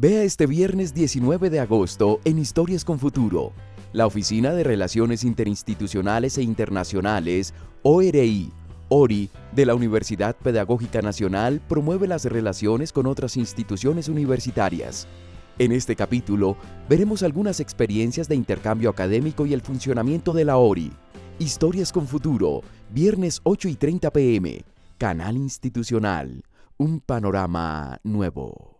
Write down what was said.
Vea este viernes 19 de agosto en Historias con Futuro. La Oficina de Relaciones Interinstitucionales e Internacionales, ORI, ORI, de la Universidad Pedagógica Nacional promueve las relaciones con otras instituciones universitarias. En este capítulo veremos algunas experiencias de intercambio académico y el funcionamiento de la ORI. Historias con Futuro, viernes 8 y 30 pm, Canal Institucional, un panorama nuevo.